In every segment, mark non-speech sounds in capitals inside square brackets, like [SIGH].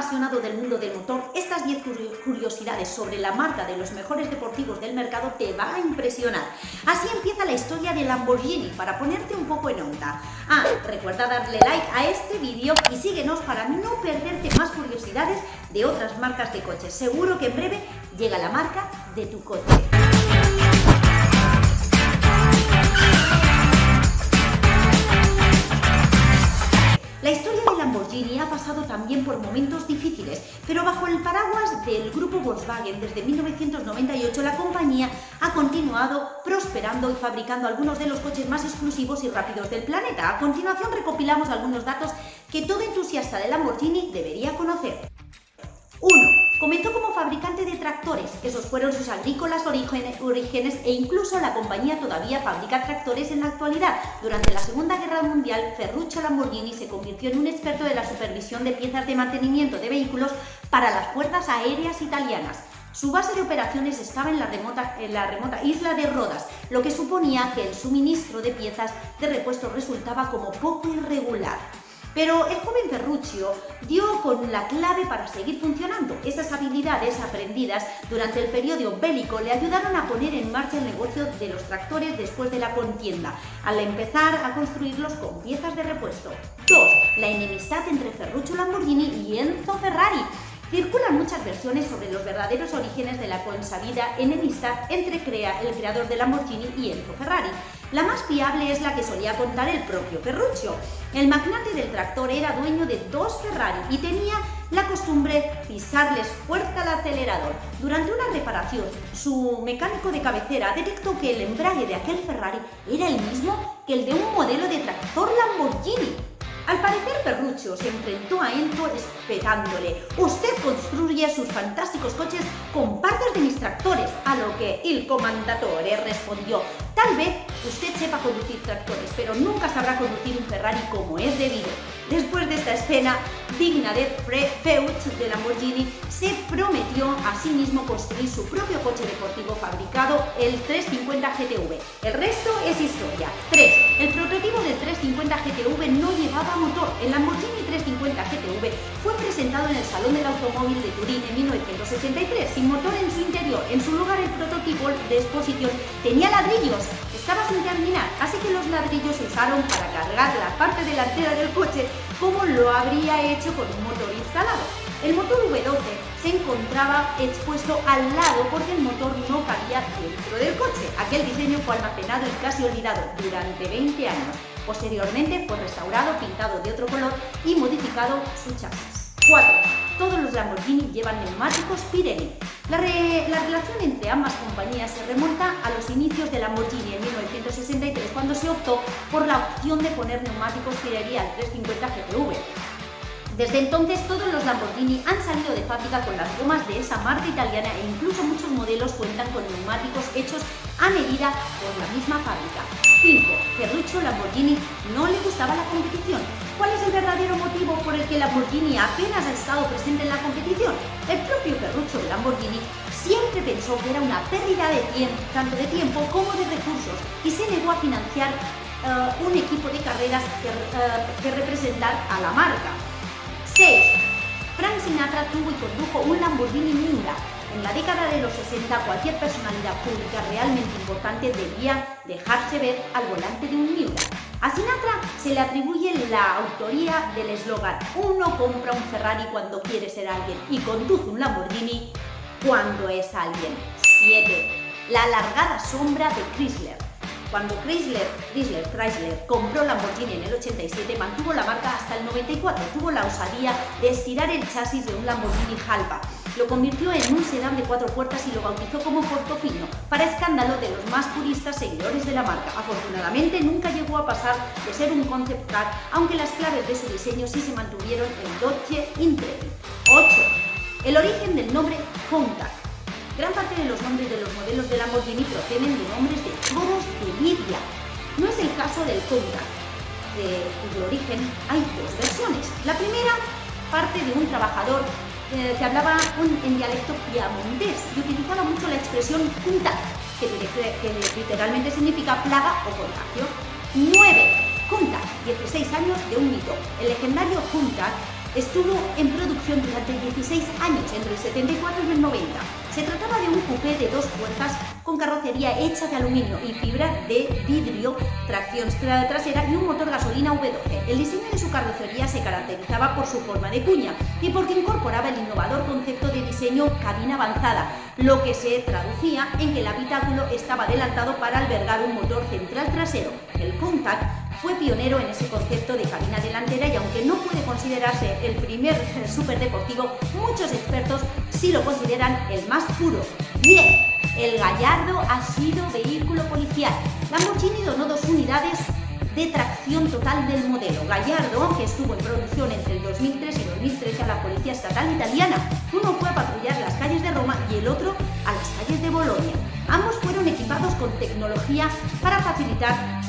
apasionado del mundo del motor, estas 10 curiosidades sobre la marca de los mejores deportivos del mercado te va a impresionar. Así empieza la historia de Lamborghini, para ponerte un poco en onda. Ah, recuerda darle like a este vídeo y síguenos para no perderte más curiosidades de otras marcas de coches. Seguro que en breve llega la marca de tu coche. Desde 1998 la compañía ha continuado prosperando y fabricando algunos de los coches más exclusivos y rápidos del planeta. A continuación recopilamos algunos datos que todo entusiasta de Lamborghini debería conocer. 1. Comenzó como fabricante de tractores, esos fueron sus agrícolas orígenes e incluso la compañía todavía fabrica tractores en la actualidad. Durante la Segunda Guerra Mundial, Ferruccio Lamborghini se convirtió en un experto de la supervisión de piezas de mantenimiento de vehículos para las fuerzas aéreas italianas. Su base de operaciones estaba en la, remota, en la remota isla de Rodas, lo que suponía que el suministro de piezas de repuesto resultaba como poco irregular. Pero el joven Ferruccio dio con la clave para seguir funcionando. Esas habilidades aprendidas durante el periodo bélico le ayudaron a poner en marcha el negocio de los tractores después de la contienda, al empezar a construirlos con piezas de repuesto. 2. La enemistad entre Ferruccio Lamborghini y Enzo Ferrari. Circulan muchas versiones sobre los verdaderos orígenes de la consabida enemistad entre el creador de Lamborghini y Enzo Ferrari. La más fiable es la que solía contar el propio Ferruccio. El magnate del tractor era dueño de dos Ferrari y tenía la costumbre pisarles fuerte al acelerador. Durante una reparación, su mecánico de cabecera detectó que el embrague de aquel Ferrari era el mismo que el de un modelo de tractor Lamborghini. Al parecer Ferruccio se enfrentó a Enzo espetándole «Usted construye sus fantásticos coches con partes de mis tractores», a lo que el comandatore respondió «Tal vez usted sepa conducir tractores, pero nunca sabrá conducir un Ferrari como es debido». Después de esta escena digna de Feud de Lamborghini, se prometió a sí mismo construir su propio coche deportivo fabricado, el 350 GTV. El resto es historia. 3. El prototipo del 350 GTV no llevaba motor. El Lamborghini 350 GTV fue presentado en el Salón del Automóvil de Turín en 1963, sin motor en su interior. En su lugar, el prototipo de exposición tenía ladrillos estaba sin terminar, así que los ladrillos se usaron para cargar la parte delantera del coche como lo habría hecho con un motor instalado. El motor V12 se encontraba expuesto al lado porque el motor no cabía dentro del coche. Aquel diseño fue almacenado y casi olvidado durante 20 años. Posteriormente fue restaurado, pintado de otro color y modificado su chasis. 4 todos los Lamborghini llevan neumáticos Pirelli. La, relación entre ambas compañías se remonta a los inicios de Lamborghini en 1963, cuando se optó por la opción de poner neumáticos Pirelli al 350 GTV. Desde entonces todos los Lamborghini han salido de fábrica con las gomas de esa marca italiana e incluso muchos modelos cuentan con neumáticos hechos a medida por la misma fábrica. 5. Ferruccio Lamborghini no le gustaba la competición. ¿Cuál es el verdadero motivo por el que Lamborghini apenas ha estado presente en la competición? El propio Ferruccio Lamborghini siempre pensó que era una pérdida de tiempo, tanto de tiempo como de recursos, y se negó a financiar eh, un equipo de carreras que, uh, que representar a la marca. 6. Frank Sinatra tuvo y condujo un Lamborghini Miura, en la década de los 60, cualquier personalidad pública realmente importante debía dejarse ver al volante de un Miura. A Sinatra se le atribuye la autoría del eslogan «Uno compra un Ferrari cuando quiere ser alguien y conduce un Lamborghini cuando es alguien». 7. La alargada sombra de Chrysler. Cuando Chrysler, Chrysler, Chrysler compró Lamborghini en el 87, mantuvo la marca hasta el 94. Tuvo la osadía de estirar el chasis de un Lamborghini Halpa lo convirtió en un sedán de cuatro puertas y lo bautizó como Portofino, para escándalo de los más puristas seguidores de la marca. Afortunadamente nunca llegó a pasar de ser un concept car, aunque las claves de su diseño sí se mantuvieron en Dodge Intrepid. 8. El origen del nombre Countach. Gran parte de los nombres de los modelos de Lamborghini proceden de nombres de toros de Lidia. No es el caso del Countach, de cuyo origen hay dos versiones. La primera parte de un trabajador eh, que hablaba en dialecto piamontés y utilizaba mucho la expresión punta, que, literalmente significa plaga o contagio. 9. Junta, 16 años de un mito. El legendario Junta Estuvo en producción durante 16 años, entre el 74 y el 90. Se trataba de un coupé de dos puertas con carrocería hecha de aluminio y fibra de vidrio, tracción trasera y un motor gasolina V12. El diseño de su carrocería se caracterizaba por su forma de cuña y porque incorporaba el innovador concepto de diseño cabina avanzada, lo que se traducía en que el habitáculo estaba adelantado para albergar un motor central trasero. El Contact fue pionero en ese concepto de cabina delantera y aunque no puede considerarse el primer [LAUGHS] superdeportivo, muchos expertos sí lo consideran el más puro. Bien, el Gallardo ha sido vehículo policial. Lamborghini donó dos unidades de tracción total del modelo. Gallardo, que estuvo en producción entre el 2003 y 2013 a la Policía Estatal Italiana, uno fue a patrullar las calles de Roma y el otro a las calles de Bolonia. Ambos fueron equipados con tecnología para facilitar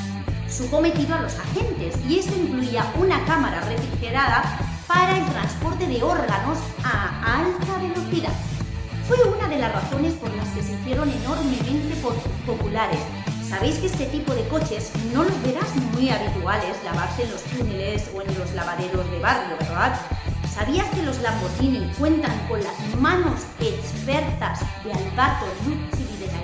su cometido a los agentes y esto incluía una cámara refrigerada para el transporte de órganos a alta velocidad. Fue una de las razones por las que se hicieron enormemente populares. Sabéis que este tipo de coches no los verás muy habituales lavarse en los túneles o en los lavaderos de barrio, ¿verdad? ¿Sabías que los Lamborghini cuentan con las manos expertas de Alberto Lucci de Gailin?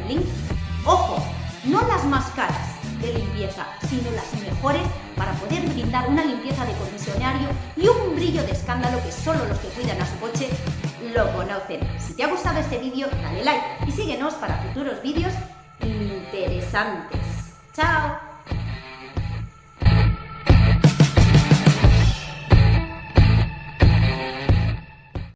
Sino las mejores para poder brindar una limpieza de concesionario y un brillo de escándalo que solo los que cuidan a su coche lo conocen. Si te ha gustado este vídeo, dale like y síguenos para futuros vídeos interesantes. ¡Chao!